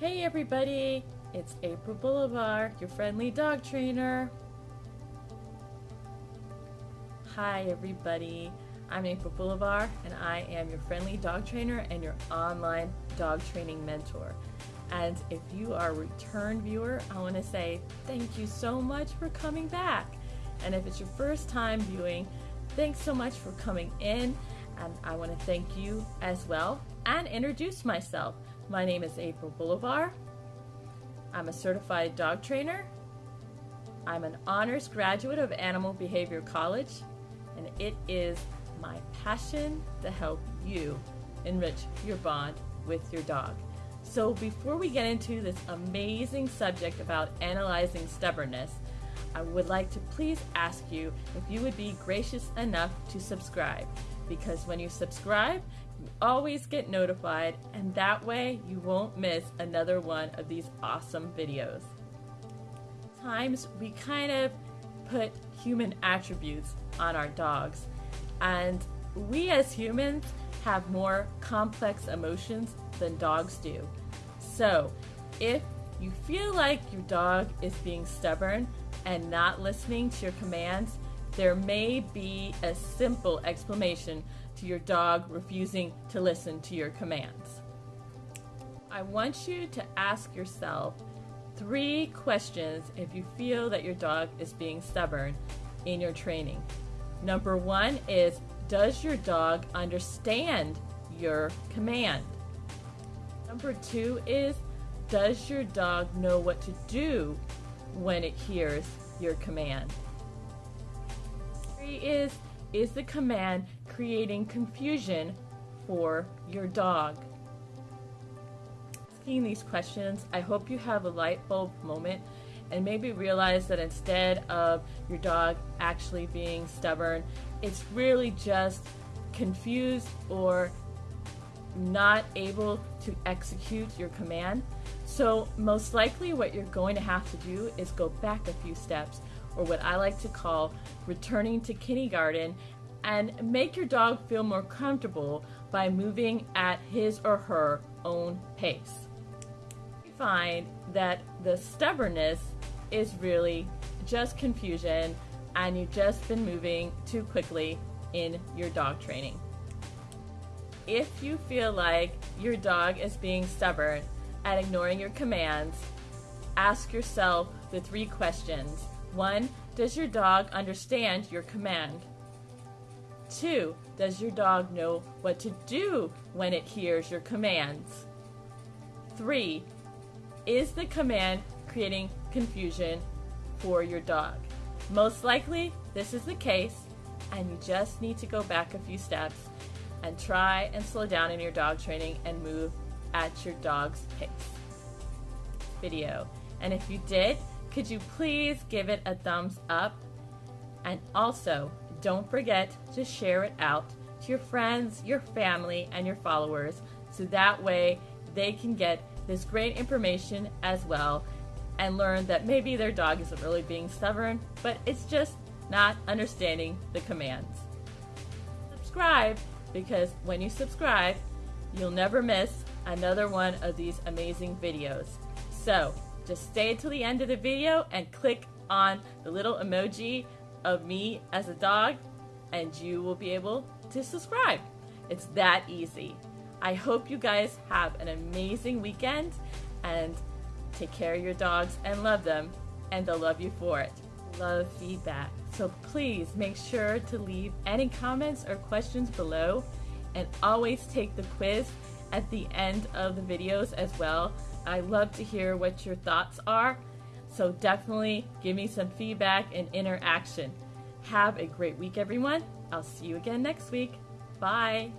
Hey everybody, it's April Boulevard, your friendly dog trainer. Hi everybody, I'm April Boulevard and I am your friendly dog trainer and your online dog training mentor. And if you are a return viewer, I want to say thank you so much for coming back. And if it's your first time viewing, thanks so much for coming in. And I want to thank you as well and introduce myself. My name is April Boulevard. I'm a certified dog trainer. I'm an honors graduate of Animal Behavior College, and it is my passion to help you enrich your bond with your dog. So, before we get into this amazing subject about analyzing stubbornness, I would like to please ask you if you would be gracious enough to subscribe because when you subscribe, you always get notified, and that way you won't miss another one of these awesome videos. Times we kind of put human attributes on our dogs, and we as humans have more complex emotions than dogs do. So, if you feel like your dog is being stubborn and not listening to your commands, there may be a simple explanation to your dog refusing to listen to your commands. I want you to ask yourself three questions if you feel that your dog is being stubborn in your training. Number one is Does your dog understand your command? Number two is Does your dog know what to do when it hears your command? Is Is the command creating confusion for your dog? Asking these questions, I hope you have a light bulb moment and maybe realize that instead of your dog actually being stubborn, it's really just confused or not able to execute your command. So, most likely, what you're going to have to do is go back a few steps, or what I like to call returning to kindergarten, and make your dog feel more comfortable by moving at his or her own pace. You find that the stubbornness is really just confusion, and you've just been moving too quickly in your dog training. If you feel like your dog is being stubborn and ignoring your commands, ask yourself the three questions. One, does your dog understand your command? Two, does your dog know what to do when it hears your commands? Three, is the command creating confusion for your dog? Most likely, this is the case, and you just need to go back a few steps and try and slow down in your dog training and move at your dog's pace. Video. And if you did, could you please give it a thumbs up? And also, don't forget to share it out to your friends, your family, and your followers so that way they can get this great information as well and learn that maybe their dog isn't really being stubborn, but it's just not understanding the commands. Subscribe because when you subscribe, you'll never miss another one of these amazing videos. So just stay till the end of the video and click on the little emoji of me as a dog and you will be able to subscribe. It's that easy. I hope you guys have an amazing weekend and take care of your dogs and love them and they'll love you for it. Love feedback. So please make sure to leave any comments or questions below and always take the quiz at the end of the videos as well. I love to hear what your thoughts are. So definitely give me some feedback and interaction. Have a great week, everyone. I'll see you again next week. Bye.